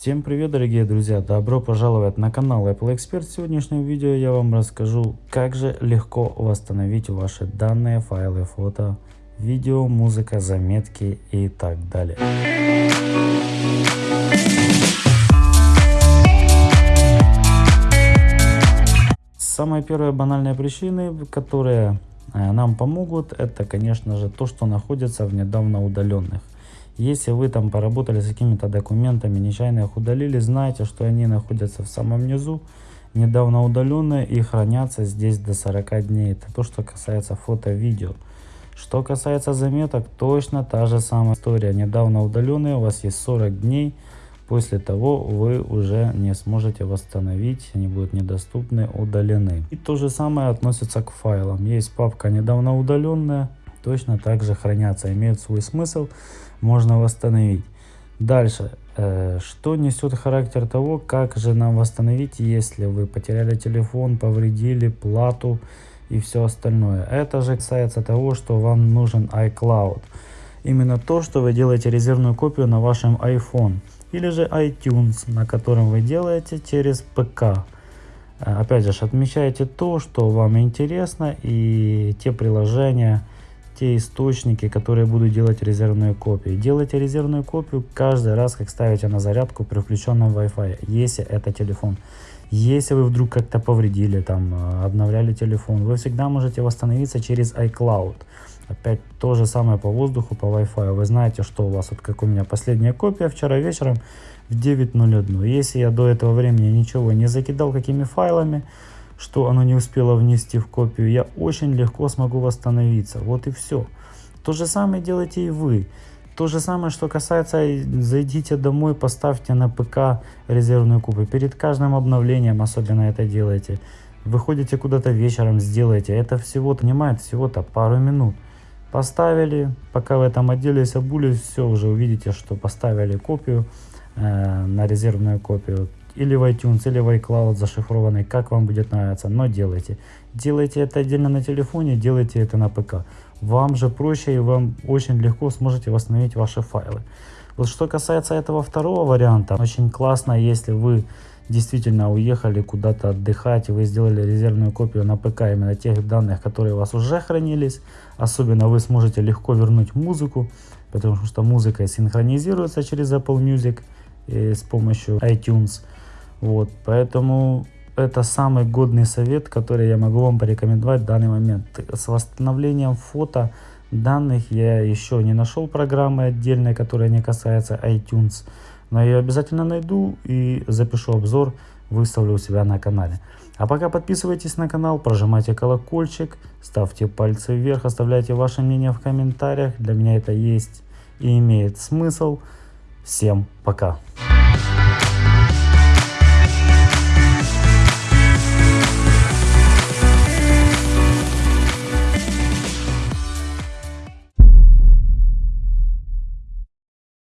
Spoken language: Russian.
Всем привет дорогие друзья, добро пожаловать на канал Apple Expert. В сегодняшнем видео я вам расскажу, как же легко восстановить ваши данные, файлы, фото, видео, музыка, заметки и так далее. Самая первая банальная причина, которые э, нам помогут, это конечно же то, что находится в недавно удаленных. Если вы там поработали с какими-то документами, нечаянно их удалили, знайте, что они находятся в самом низу, недавно удаленные и хранятся здесь до 40 дней. Это то, что касается фото-видео. Что касается заметок, точно та же самая история. Недавно удаленные, у вас есть 40 дней. После того вы уже не сможете восстановить, они будут недоступны, удалены. И то же самое относится к файлам. Есть папка недавно удаленная, точно так же хранятся, имеют свой смысл можно восстановить. Дальше, э, что несет характер того, как же нам восстановить, если вы потеряли телефон, повредили плату и все остальное. Это же касается того, что вам нужен iCloud. Именно то, что вы делаете резервную копию на вашем iPhone или же iTunes, на котором вы делаете через ПК. Э, опять же, отмечайте то, что вам интересно и те приложения, те источники, которые буду делать резервную копию. Делайте резервную копию каждый раз, как ставите на зарядку при включенном Wi-Fi, если это телефон. Если вы вдруг как-то повредили, там, э, обновляли телефон, вы всегда можете восстановиться через iCloud. Опять то же самое по воздуху, по Wi-Fi. Вы знаете, что у вас, вот как у меня последняя копия вчера вечером в 9.01. Если я до этого времени ничего не закидал какими файлами, что оно не успело внести в копию, я очень легко смогу восстановиться. Вот и все. То же самое делайте и вы. То же самое, что касается, зайдите домой, поставьте на ПК резервную копию. Перед каждым обновлением особенно это делайте. Выходите куда-то вечером, сделайте. Это всего-то, занимает всего-то пару минут. Поставили, пока в этом отделе обулись, все, уже увидите, что поставили копию э, на резервную копию или в iTunes, или в iCloud зашифрованный, как вам будет нравиться, но делайте. Делайте это отдельно на телефоне, делайте это на ПК. Вам же проще и вам очень легко сможете восстановить ваши файлы. Вот что касается этого второго варианта, очень классно, если вы действительно уехали куда-то отдыхать, и вы сделали резервную копию на ПК именно тех данных, которые у вас уже хранились. Особенно вы сможете легко вернуть музыку, потому что музыка синхронизируется через Apple Music и с помощью iTunes. Вот, поэтому это самый годный совет, который я могу вам порекомендовать в данный момент. С восстановлением фото данных я еще не нашел программы отдельной, которая не касается iTunes. Но я обязательно найду и запишу обзор, выставлю у себя на канале. А пока подписывайтесь на канал, прожимайте колокольчик, ставьте пальцы вверх, оставляйте ваше мнение в комментариях. Для меня это есть и имеет смысл. Всем пока!